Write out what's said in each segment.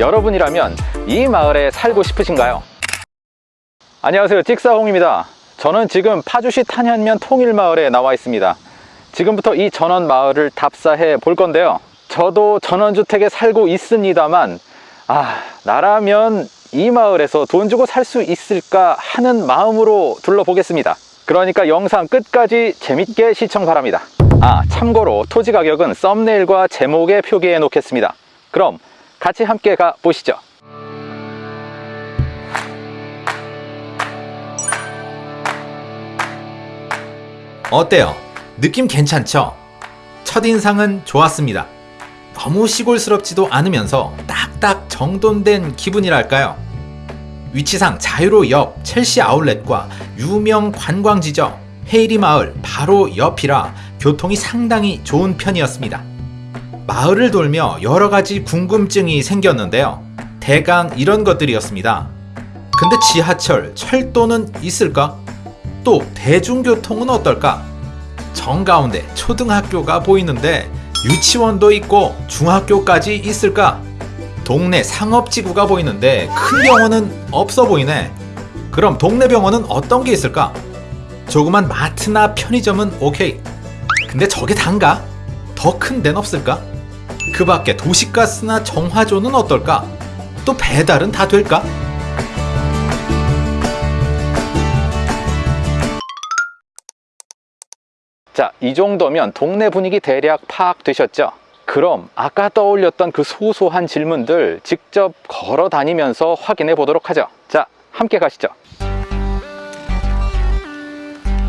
여러분이라면 이 마을에 살고 싶으신가요? 안녕하세요. 찍사홍입니다. 저는 지금 파주시 탄현면 통일마을에 나와 있습니다. 지금부터 이 전원 마을을 답사해 볼 건데요. 저도 전원주택에 살고 있습니다만 아 나라면 이 마을에서 돈 주고 살 수 있을까 하는 마음으로 둘러보겠습니다. 그러니까 영상 끝까지 재밌게 시청 바랍니다. 아 참고로 토지 가격은 썸네일과 제목에 표기해 놓겠습니다. 그럼 같이 함께 가 보시죠 어때요? 느낌 괜찮죠? 첫인상은 좋았습니다. 너무 시골스럽지도 않으면서 딱딱 정돈된 기분이랄까요? 위치상 자유로 옆 첼시 아울렛과 유명 관광지죠. 헤이리 마을 바로 옆이라 교통이 상당히 좋은 편이었습니다. 마을을 돌며 여러 가지 궁금증이 생겼는데요. 대강 이런 것들이었습니다. 근데 지하철, 철도는 있을까? 또 대중교통은 어떨까? 정가운데 초등학교가 보이는데 유치원도 있고 중학교까지 있을까? 동네 상업지구가 보이는데 큰 병원은 없어 보이네. 그럼 동네 병원은 어떤 게 있을까? 조그만 마트나 편의점은 오케이. 근데 저게 단가? 더 큰 데는 없을까? 그 밖에 도시가스나 정화조는 어떨까? 또 배달은 다 될까? 자, 이 정도면 동네 분위기 대략 파악되셨죠? 그럼 아까 떠올렸던 그 소소한 질문들 직접 걸어 다니면서 확인해 보도록 하죠. 자, 함께 가시죠.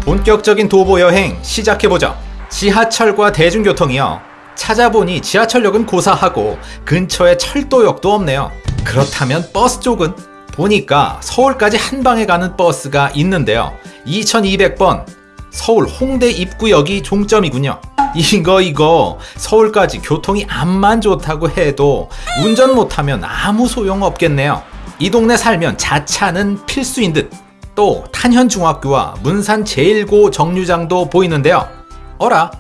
본격적인 도보 여행 시작해보죠. 지하철과 대중교통이요. 찾아보니 지하철역은 고사하고 근처에 철도역도 없네요. 그렇다면 버스 쪽은? 보니까 서울까지 한 방에 가는 버스가 있는데요. 2200번 서울 홍대 입구역이 종점이군요. 이거 이거 서울까지 교통이 암만 좋다고 해도 운전 못하면 아무 소용 없겠네요. 이 동네 살면 자차는 필수인 듯. 또 탄현중학교와 문산 제1고 정류장도 보이는데요. 어라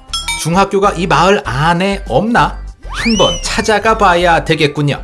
중학교가 이 마을 안에 없나? 한번 찾아가 봐야 되겠군요.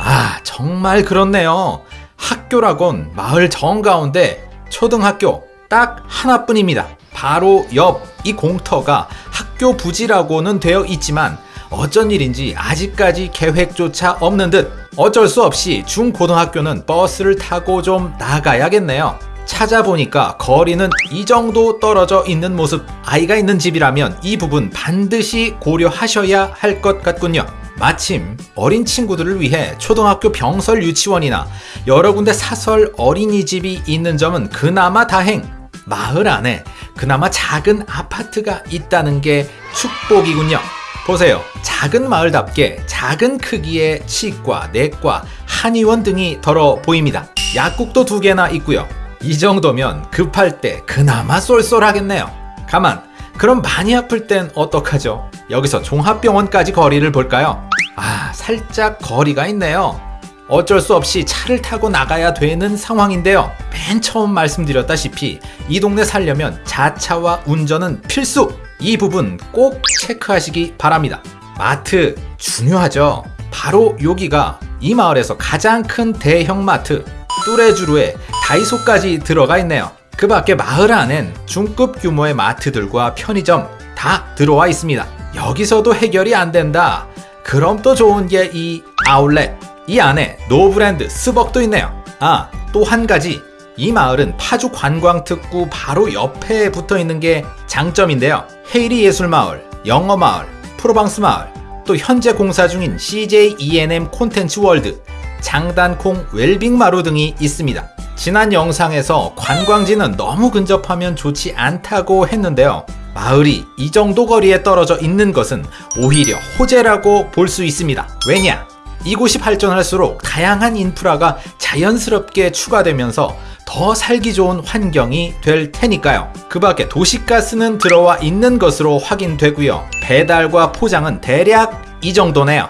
아 정말 그렇네요. 학교라곤 마을 정가운데 초등학교 딱 하나뿐입니다. 바로 옆 이 공터가 학교 부지라고는 되어 있지만 어쩐 일인지 아직까지 계획조차 없는 듯 어쩔 수 없이 중고등학교는 버스를 타고 좀 나가야겠네요. 찾아보니까 거리는 이 정도 떨어져 있는 모습 아이가 있는 집이라면 이 부분 반드시 고려하셔야 할 것 같군요. 마침 어린 친구들을 위해 초등학교 병설 유치원이나 여러 군데 사설 어린이집이 있는 점은 그나마 다행 마을 안에 그나마 작은 아파트가 있다는 게 축복이군요. 보세요. 작은 마을답게 작은 크기의 치과, 내과, 한의원 등이 덜어 보입니다. 약국도 두 개나 있고요. 이 정도면 급할 때 그나마 쏠쏠하겠네요. 가만, 그럼 많이 아플 땐 어떡하죠? 여기서 종합병원까지 거리를 볼까요? 아, 살짝 거리가 있네요. 어쩔 수 없이 차를 타고 나가야 되는 상황인데요. 맨 처음 말씀드렸다시피 이 동네 살려면 자차와 운전은 필수! 이 부분 꼭 체크하시기 바랍니다. 마트 중요하죠. 바로 여기가 이 마을에서 가장 큰 대형 마트 뚜레쥬르에 다이소까지 들어가 있네요. 그 밖에 마을 안엔 중급 규모의 마트들과 편의점 다 들어와 있습니다. 여기서도 해결이 안 된다. 그럼 또 좋은 게 이 아울렛 이 안에 노브랜드 스벅도 있네요. 아, 또 한 가지. 이 마을은 파주 관광특구 바로 옆에 붙어 있는 게 장점인데요. 헤이리 예술마을, 영어마을, 프로방스 마을, 또 현재 공사 중인 CJ E&M 콘텐츠 월드, 장단콩 웰빙 마루 등이 있습니다. 지난 영상에서 관광지는 너무 근접하면 좋지 않다고 했는데요. 마을이 이 정도 거리에 떨어져 있는 것은 오히려 호재라고 볼 수 있습니다. 왜냐? 이곳이 발전할수록 다양한 인프라가 자연스럽게 추가되면서 더 살기 좋은 환경이 될 테니까요. 그 밖에 도시가스는 들어와 있는 것으로 확인되고요. 배달과 포장은 대략 이 정도네요.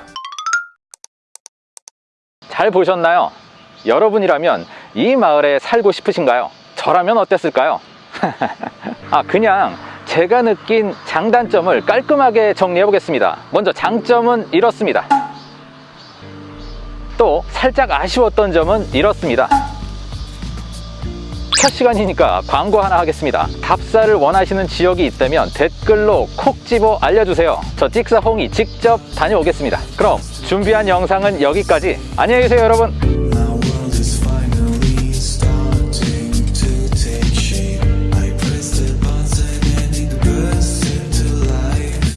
잘 보셨나요? 여러분이라면 이 마을에 살고 싶으신가요? 저라면 어땠을까요? 아 그냥 제가 느낀 장단점을 깔끔하게 정리해 보겠습니다. 먼저 장점은 이렇습니다. 또 살짝 아쉬웠던 점은 이렇습니다. 첫 시간이니까 광고 하나 하겠습니다. 답사를 원하시는 지역이 있다면 댓글로 콕 집어 알려주세요. 저 찍사홍이 직접 다녀오겠습니다. 그럼 준비한 영상은 여기까지. 안녕히 계세요, 여러분.